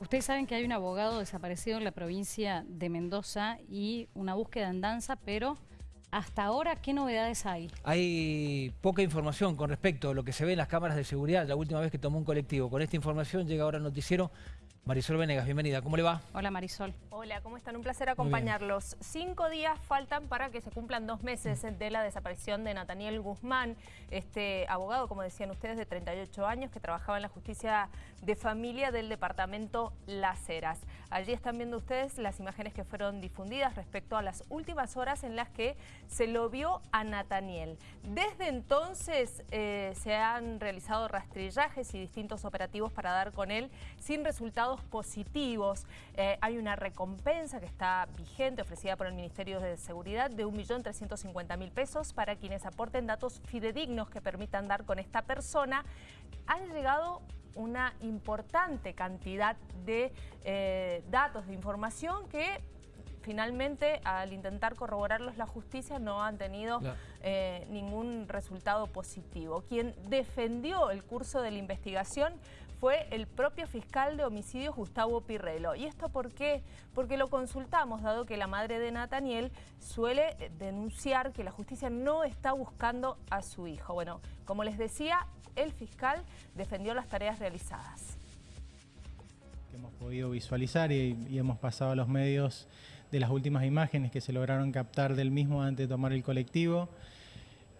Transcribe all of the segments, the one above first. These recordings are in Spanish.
Ustedes saben que hay un abogado desaparecido en la provincia de Mendoza y una búsqueda en danza, pero hasta ahora, ¿qué novedades hay? Hay poca información con respecto a lo que se ve en las cámaras de seguridad. La última vez que tomó un colectivo con esta información llega ahora el noticiero Marisol Venegas, bienvenida. ¿Cómo le va? Hola Marisol. Hola, ¿cómo están? Un placer acompañarlos. Cinco días faltan para que se cumplan dos meses de la desaparición de Nathaniel Guzmán, este abogado, como decían ustedes, de 38 años, que trabajaba en la justicia de familia del departamento Las Heras. Allí están viendo ustedes las imágenes que fueron difundidas respecto a las últimas horas en las que se lo vio a Nathaniel. Desde entonces eh, se han realizado rastrillajes y distintos operativos para dar con él sin resultados positivos. Eh, hay una recompensa que está vigente, ofrecida por el Ministerio de Seguridad, de 1.350.000 pesos para quienes aporten datos fidedignos que permitan dar con esta persona. Han llegado una importante cantidad de eh, datos, de información que finalmente al intentar corroborarlos la justicia no han tenido eh, ningún resultado positivo. Quien defendió el curso de la investigación fue el propio fiscal de homicidios Gustavo Pirrelo. ¿Y esto por qué? Porque lo consultamos, dado que la madre de Nathaniel suele denunciar que la justicia no está buscando a su hijo. Bueno, como les decía, el fiscal defendió las tareas realizadas. Hemos podido visualizar y, y hemos pasado a los medios de las últimas imágenes que se lograron captar del mismo antes de tomar el colectivo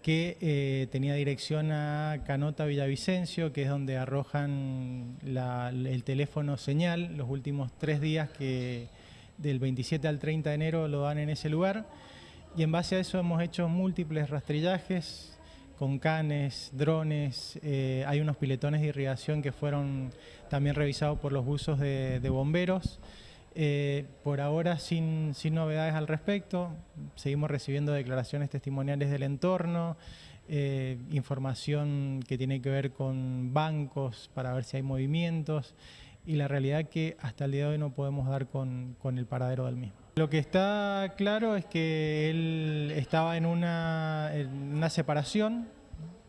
que eh, tenía dirección a Canota Villavicencio, que es donde arrojan el teléfono señal los últimos tres días que del 27 al 30 de enero lo dan en ese lugar. Y en base a eso hemos hecho múltiples rastrillajes con canes, drones, eh, hay unos piletones de irrigación que fueron también revisados por los buzos de bomberos. Eh, por ahora sin, novedades al respecto, seguimos recibiendo declaraciones testimoniales del entorno, eh, información que tiene que ver con bancos para ver si hay movimientos y la realidad que hasta el día de hoy no podemos dar con, el paradero del mismo. Lo que está claro es que él estaba en una, en una separación,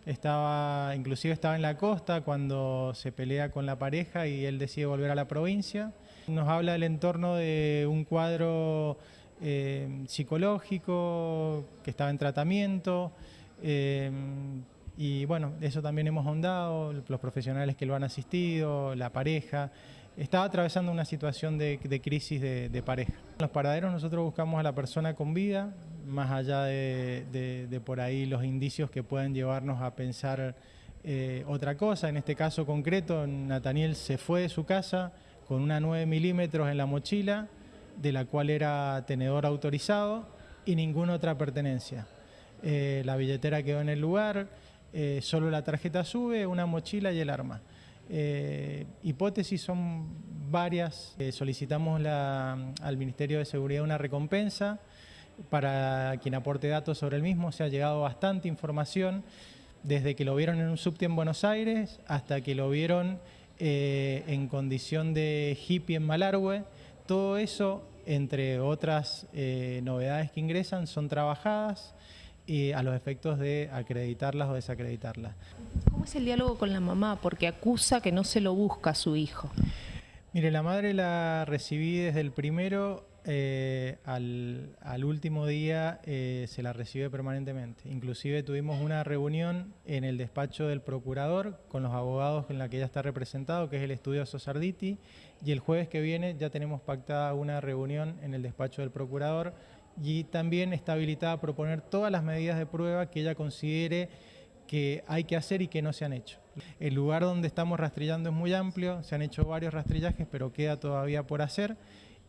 estaba, inclusive estaba en la costa cuando se pelea con la pareja y él decide volver a la provincia. Nos habla del entorno de un cuadro eh, psicológico que estaba en tratamiento eh, y bueno, eso también hemos ahondado, los profesionales que lo han asistido, la pareja. Estaba atravesando una situación de, crisis de, pareja. En los paraderos nosotros buscamos a la persona con vida, más allá de, por ahí los indicios que pueden llevarnos a pensar eh, otra cosa. En este caso concreto, Nathaniel se fue de su casa, con una 9 milímetros en la mochila, de la cual era tenedor autorizado y ninguna otra pertenencia. Eh, la billetera quedó en el lugar, eh, solo la tarjeta sube, una mochila y el arma. Eh, hipótesis son varias. solicitamos al Ministerio de Seguridad una recompensa para quien aporte datos sobre el mismo. Se ha llegado bastante información desde que lo vieron en un subte en Buenos Aires hasta que lo vieron eh, en condición de hippie en Malargüe. Todo eso, entre otras eh, novedades que ingresan, son trabajadas y a los efectos de acreditarlas o desacreditarlas. ¿Cómo es el diálogo con la mamá? Porque acusa que no se lo busca a su hijo. Mire, la madre la recibí desde el primero eh, al, último día eh, se la recibe permanentemente. Inclusive tuvimos una reunión en el despacho del procurador con los abogados en la que ella está representado, que es el estudio Sosarditi, y el jueves que viene ya tenemos pactada una reunión en el despacho del procurador y también está habilitada a proponer todas las medidas de prueba que ella considere que hay que hacer y que no se han hecho. El lugar donde estamos rastrillando es muy amplio, se han hecho varios rastrillajes, pero queda todavía por hacer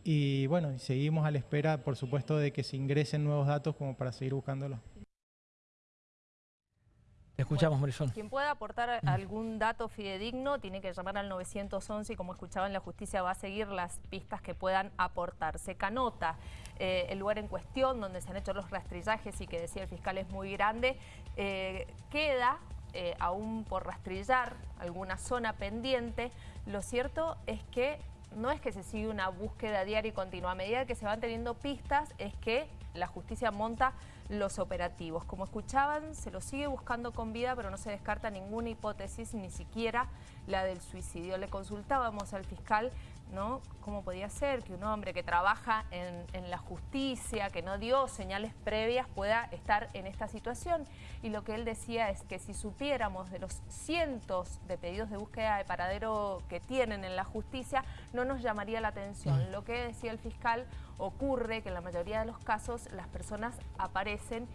y bueno, seguimos a la espera, por supuesto, de que se ingresen nuevos datos como para seguir buscándolos. Te escuchamos, Marisol. Quien pueda aportar algún dato fidedigno tiene que llamar al 911 y como escuchaban, la justicia va a seguir las pistas que puedan aportarse. Canota, eh, el lugar en cuestión donde se han hecho los rastrillajes y que decía el fiscal es muy grande, eh, queda eh, aún por rastrillar alguna zona pendiente. Lo cierto es que no es que se sigue una búsqueda diaria y continua. A medida que se van teniendo pistas es que la justicia monta los operativos. Como escuchaban, se lo sigue buscando con vida, pero no se descarta ninguna hipótesis, ni siquiera la del suicidio. Le consultábamos al fiscal ¿no? ¿Cómo podía ser que un hombre que trabaja en, en, la justicia, que no dio señales previas, pueda estar en esta situación? Y lo que él decía es que si supiéramos de los cientos de pedidos de búsqueda de paradero que tienen en la justicia, no nos llamaría la atención. Lo que decía el fiscal ocurre que en la mayoría de los casos las personas aparecen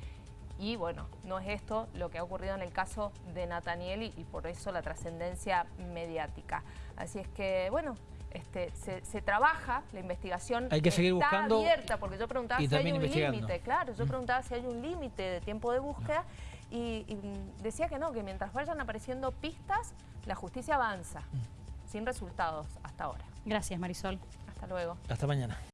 y bueno, no es esto lo que ha ocurrido en el caso de Nathaniel y, y por eso la trascendencia mediática. Así es que, bueno, este, se, trabaja, la investigación hay que seguir está buscando abierta, porque yo preguntaba si hay un límite, claro, yo preguntaba si hay un límite de tiempo de búsqueda y, decía que no, que mientras vayan apareciendo pistas, la justicia avanza, sin resultados hasta ahora. Gracias, Marisol. Hasta luego. Hasta mañana.